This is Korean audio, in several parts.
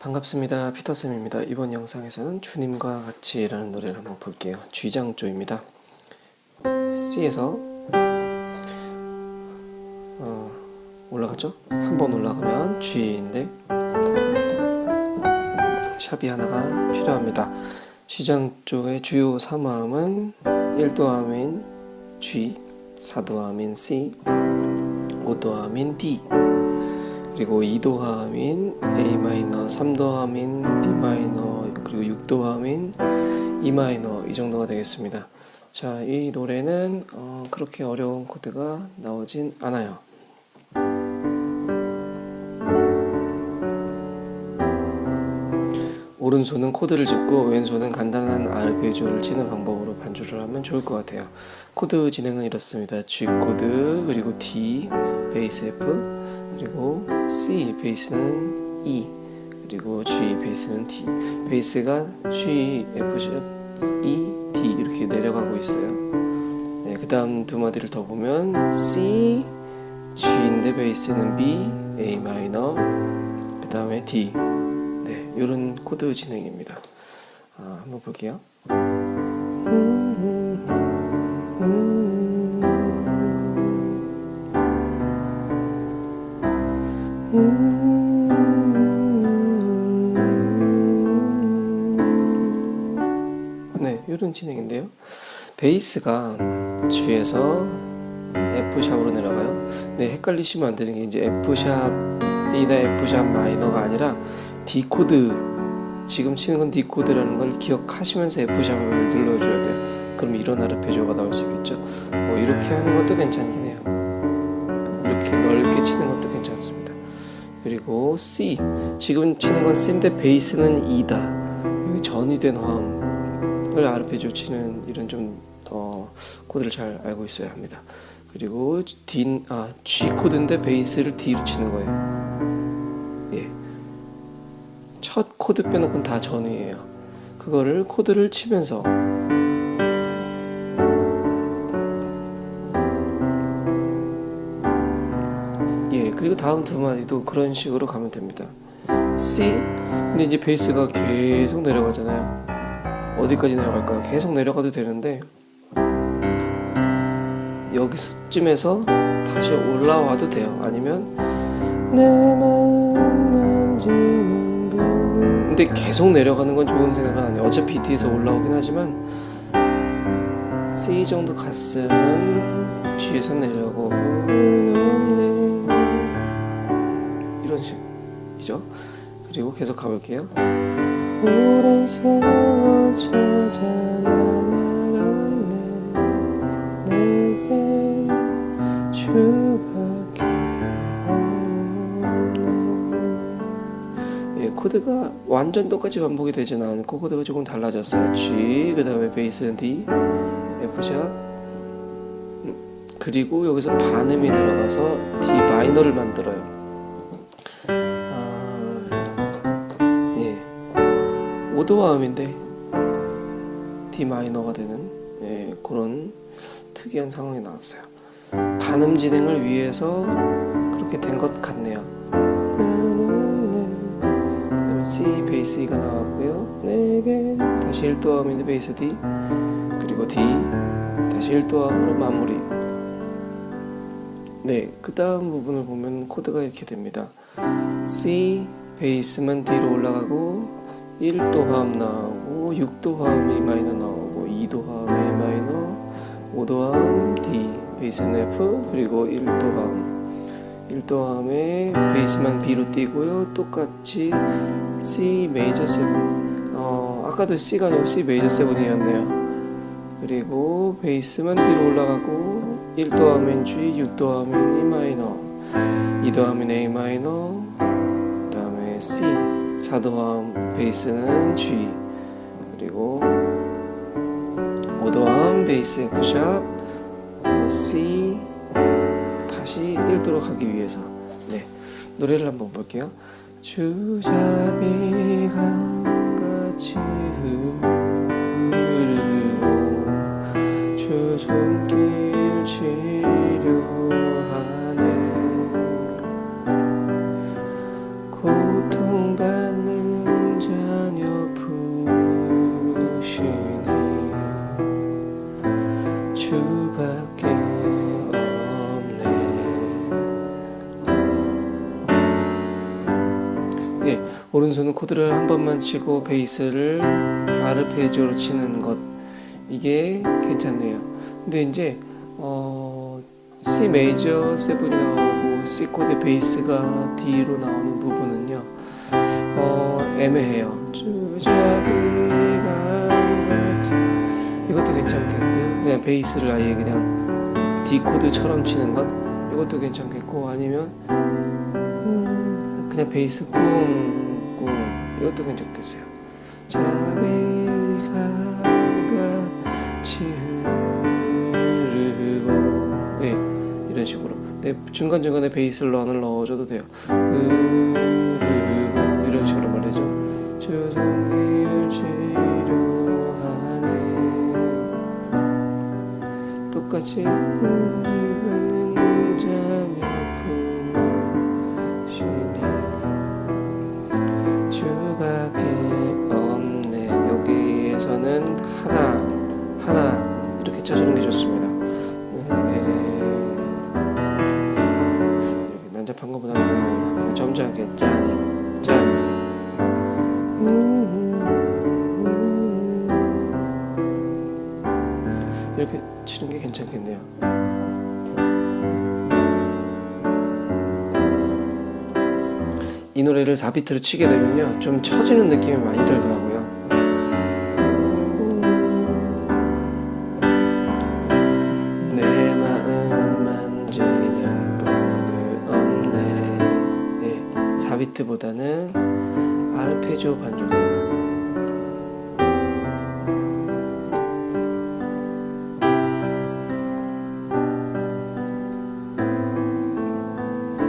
반갑습니다. 피터쌤입니다. 이번 영상에서는 주님과 같이 라는 노래를 한번 볼게요. 쥐장조입니다. C에서 어, 올라가죠? 한 번 올라가면 G인데 샵이 하나가 필요합니다. G장조의 주요 3화음은 1도함인 G, 4도함인 C, 5도함인 D 그리고 2도 화음인 A minor, 3도 화음인 B minor, 그리고 6도 화음인 E minor 이 정도가 되겠습니다. 자, 이 노래는 어, 그렇게 어려운 코드가 나오진 않아요. 오른손은 코드를 짚고 왼손은 간단한 아르페지오를 치는 방법으로 반주를 하면 좋을 것 같아요. 코드 진행은 이렇습니다. G 코드 그리고 D 베이스 F 그리고 C 베이스는 E 그리고 G 베이스는 D 베이스가 G F E D 이렇게 내려가고 있어요. 네, 그 다음 두 마디를 더 보면 C G인데 베이스는 B A minor 그 다음에 D 네, 이런 코드 진행입니다. 아, 한번 볼게요. 네, 이런 진행인데요. 베이스가 G에서 F샵으로 내려가요. 네, 헷갈리시면 안 되는 게 이제 F샵이나 F샵 마이너가 아니라 D 코드 지금 치는 건 D 코드라는 걸 기억하시면서 F샵을 눌러줘야 돼요. 그럼 이런 아르페지오가 나올 수 있겠죠. 뭐 이렇게 하는 것도 괜찮긴 해요. 이렇게 넓게 치는 것도 괜찮습니다. 그리고 C 지금 치는 건 C인데 베이스는 E다. 여기 전위된 화음을 아르페지오 치는 이런 좀 어, 코드를 잘 알고 있어야 합니다. 그리고 D 아 G 코드인데 베이스를 D로 치는 거예요. 예. 첫 코드 빼놓고는 다 전위예요. 그거를 코드를 치면서 그리고 다음 두 마디도 그런 식으로 가면 됩니다. C 근데 이제 베이스가 계속 내려가잖아요. 어디까지 내려갈까요? 계속 내려가도 되는데 여기서쯤에서 다시 올라와도 돼요. 아니면 근데 계속 내려가는 건 좋은 생각은 아니에요. 어차피 D에서 올라오긴 하지만 C 정도 갔으면 G에서 내려오고 식이죠. 그리고 계속 가볼게요. 예, 코드가 완전 똑같이 반복이 되지는 않고 코드가 조금 달라졌어요 G 그 다음에 베이스는 D F샵 음, 그리고 여기서 반음이 들어가서 D 마이너를 만들어요 도화음인데 D 마이너가 되는 예, 그런 특이한 상황이 나왔어요. 반음 진행을 위해서 그렇게 된 것 같네요. C 베이스 E가 나왔고요. 내게 다시 1도함인데 베이스 D 그리고 D 다시 1도함으로 마무리. 네, 그 다음 부분을 보면 코드가 이렇게 됩니다. C 베이스만 D로 올라가고 1도 화음 나오고 6도 화음 E 마이너 나오고 2도 화음 A 마이너 5도 화음 D 베이스는 F 그리고 1도 화음 1도 화음에 베이스만 B로 띄고요. 똑같이 C 메이저 7 어, 아까도 C가 아니고 C 메이저 7이었네요. 그리고 베이스만 D로 올라가고 1도 화음인 G 6도 화음인 E 마이너 2도 화음인 A 마이너 그 다음에 C 4도함 베이스는 G 그리고 5도함 베이스 F샵 C 다시 1도로 가기 위해서. 네 노래를 한번 볼게요. 주잡이가 오른손은 코드를 한 번만 치고 베이스를 아르페지오로 치는 것 이게 괜찮네요. 근데 이제 어, C 메이저 세븐이 나오고 C 코드 베이스가 D로 나오는 부분은요. 어, 애매해요. 이것도 괜찮겠고요. 그냥 베이스를 아예 그냥 D 코드처럼 치는 것 이것도 괜찮겠고 아니면 음, 그냥 베이스 꿍꿍 이것도 괜찮겠어요. 네, 이런 식으로 네, 중간중간에 베이스를 런을 넣어줘도 돼요. 이런 식으로 말이죠. 똑같이 것보다는 그냥 점잖게 짠 짠. 이렇게 치는 게 괜찮겠네요. 이 노래를 4비트로 치게 되면요 좀 처지는 느낌이 많이 들더라고요 예, 4비트보다는 아르페지오 반주가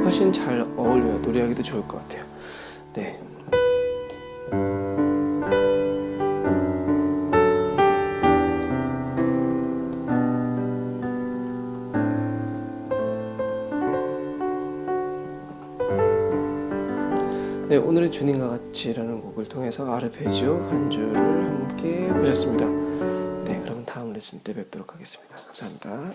훨씬 잘 어울려요 노래하기도 좋을 것 같아요 네. 네, 오늘의 주님과 같이라는 곡을 통해서 아르페지오 반주를 함께 보셨습니다. 네, 그럼 다음 레슨 때 뵙도록 하겠습니다. 감사합니다.